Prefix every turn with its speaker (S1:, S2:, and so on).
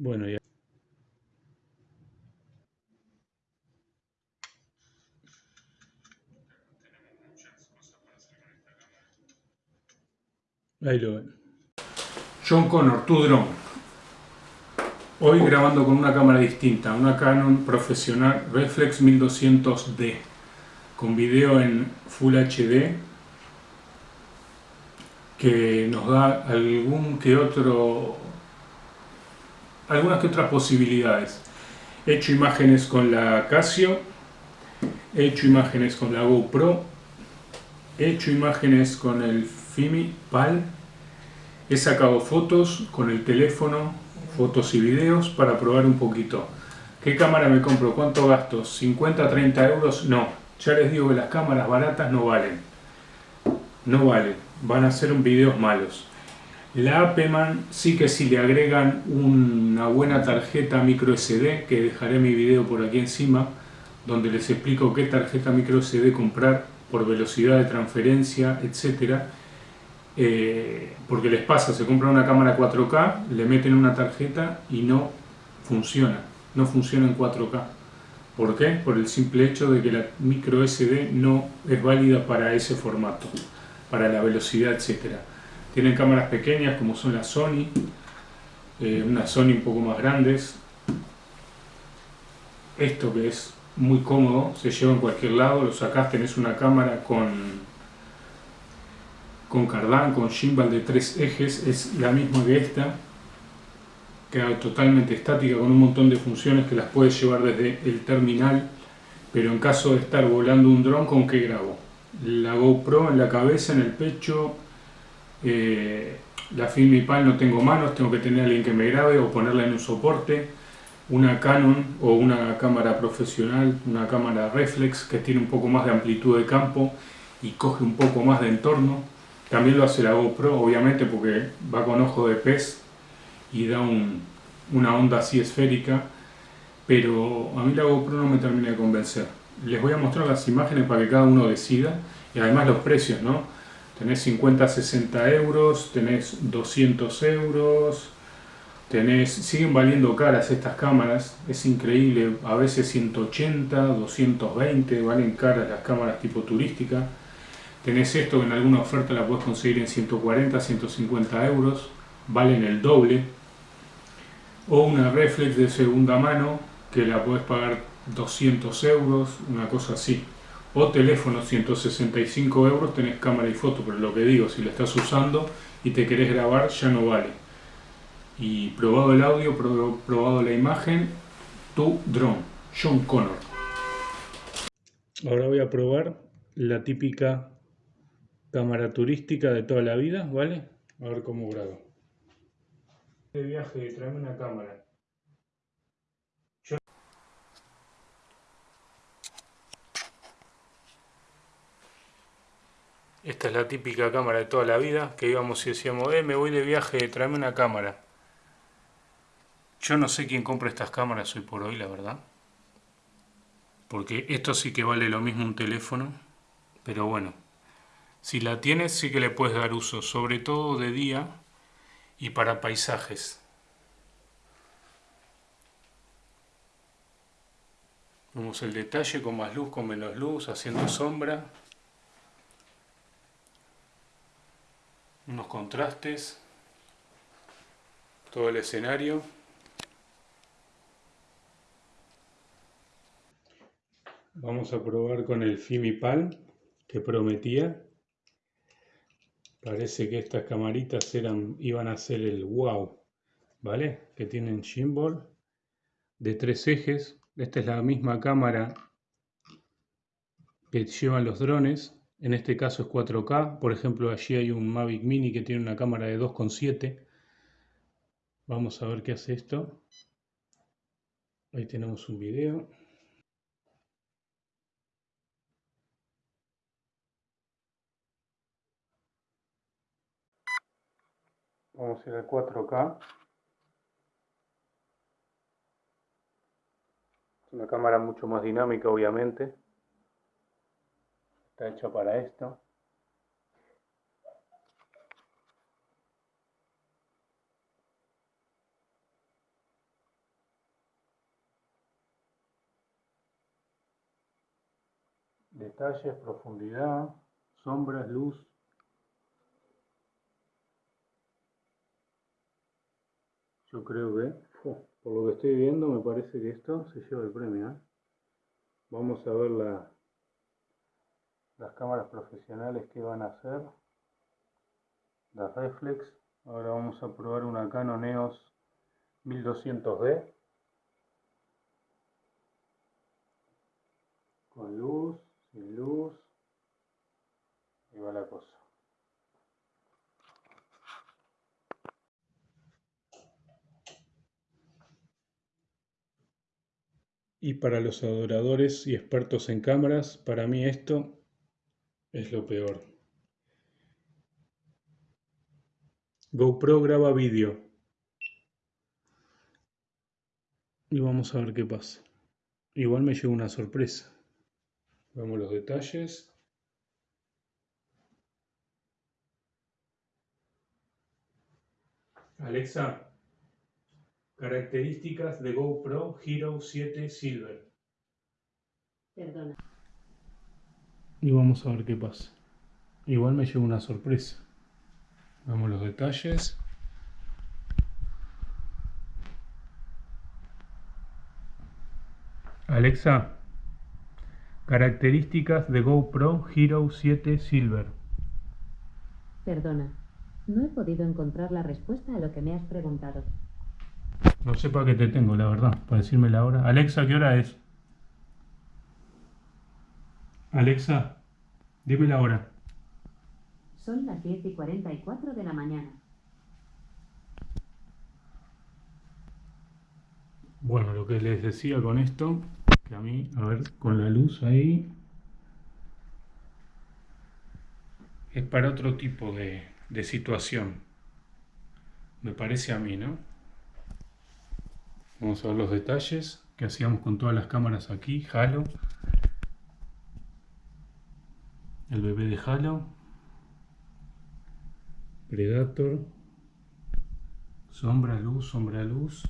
S1: Bueno, ya. Ahí lo ven. John Connor, tu drone. Hoy grabando con una cámara distinta, una Canon profesional Reflex 1200D, con video en Full HD, que nos da algún que otro, algunas que otras posibilidades. He hecho imágenes con la Casio, he hecho imágenes con la GoPro, he hecho imágenes con el Fimi PAL, he sacado fotos con el teléfono, fotos y videos para probar un poquito. ¿Qué cámara me compro? ¿Cuánto gasto? ¿50, 30 euros? No, ya les digo que las cámaras baratas no valen. No valen, van a ser videos malos. La Apeman sí que si le agregan una buena tarjeta micro SD, que dejaré mi video por aquí encima, donde les explico qué tarjeta micro SD comprar por velocidad de transferencia, etcétera eh, porque les pasa, se compra una cámara 4K, le meten una tarjeta y no funciona, no funciona en 4K. ¿Por qué? Por el simple hecho de que la micro SD no es válida para ese formato, para la velocidad, etcétera. Tienen cámaras pequeñas como son las Sony, eh, unas Sony un poco más grandes. Esto que es muy cómodo, se lleva en cualquier lado, lo sacás, tenés una cámara con con cardán, con gimbal de tres ejes, es la misma que esta, queda totalmente estática con un montón de funciones que las puedes llevar desde el terminal, pero en caso de estar volando un dron, ¿con qué grabo? La GoPro en la cabeza, en el pecho, eh, la Filmipal no tengo manos, tengo que tener alguien que me grabe o ponerla en un soporte, una Canon o una cámara profesional, una cámara reflex que tiene un poco más de amplitud de campo y coge un poco más de entorno, también lo hace la GoPro, obviamente, porque va con ojo de pez y da una onda así esférica, pero a mí la GoPro no me termina de convencer. Les voy a mostrar las imágenes para que cada uno decida, y además los precios, ¿no? Tenés 50, 60 euros, tenés 200 euros, tenés, siguen valiendo caras estas cámaras, es increíble, a veces 180, 220, valen caras las cámaras tipo turística, Tenés esto que en alguna oferta la puedes conseguir en 140, 150 euros, valen el doble. O una reflex de segunda mano que la puedes pagar 200 euros, una cosa así. O teléfono 165 euros, tenés cámara y foto, pero lo que digo, si lo estás usando y te querés grabar ya no vale. Y probado el audio, probado la imagen, tu drone, John Connor. Ahora voy a probar la típica cámara turística de toda la vida, ¿vale? A ver cómo grabo. De viaje, tráeme una cámara. Esta es la típica cámara de toda la vida, que íbamos y decíamos, eh, me voy de viaje, tráeme una cámara. Yo no sé quién compra estas cámaras hoy por hoy, la verdad. Porque esto sí que vale lo mismo un teléfono, pero bueno. Si la tienes sí que le puedes dar uso, sobre todo de día y para paisajes. Vemos el detalle con más luz, con menos luz, haciendo sombra. Unos contrastes. Todo el escenario. Vamos a probar con el Fimipal que prometía. Parece que estas camaritas eran, iban a ser el wow, ¿vale? Que tienen gimbal de tres ejes. Esta es la misma cámara que llevan los drones. En este caso es 4K. Por ejemplo, allí hay un Mavic Mini que tiene una cámara de 2.7. Vamos a ver qué hace esto. Ahí tenemos un video. Vamos a ir al 4K. Es una cámara mucho más dinámica, obviamente está hecho para esto. Detalles, profundidad, sombras, luz. Yo creo que, oh, por lo que estoy viendo, me parece que esto se lleva el premio. ¿eh? Vamos a ver la, las cámaras profesionales que van a hacer. La reflex. Ahora vamos a probar una Canon EOS 1200D. Con luz, sin luz. Y va la cosa. Y para los adoradores y expertos en cámaras, para mí esto es lo peor. GoPro graba vídeo. Y vamos a ver qué pasa. Igual me llegó una sorpresa. Vemos los detalles. Alexa, características de GoPro Hero 7 Silver.
S2: Perdona.
S1: Y vamos a ver qué pasa. Igual me llegó una sorpresa. Vemos los detalles. Alexa, características de GoPro Hero 7 Silver.
S2: Perdona. No he podido encontrar la respuesta a lo que me has preguntado.
S1: No sé para qué te tengo, la verdad, para decirme la hora. Alexa, ¿qué hora es? Alexa, dime la hora.
S2: Son las 10 y 44 de la mañana.
S1: Bueno, lo que les decía con esto, que a mí, a ver, con la luz ahí, es para otro tipo de, de situación. Me parece a mí, ¿no? Vamos a ver los detalles que hacíamos con todas las cámaras aquí, Halo. El bebé de Halo, Predator, sombra, luz, sombra, luz,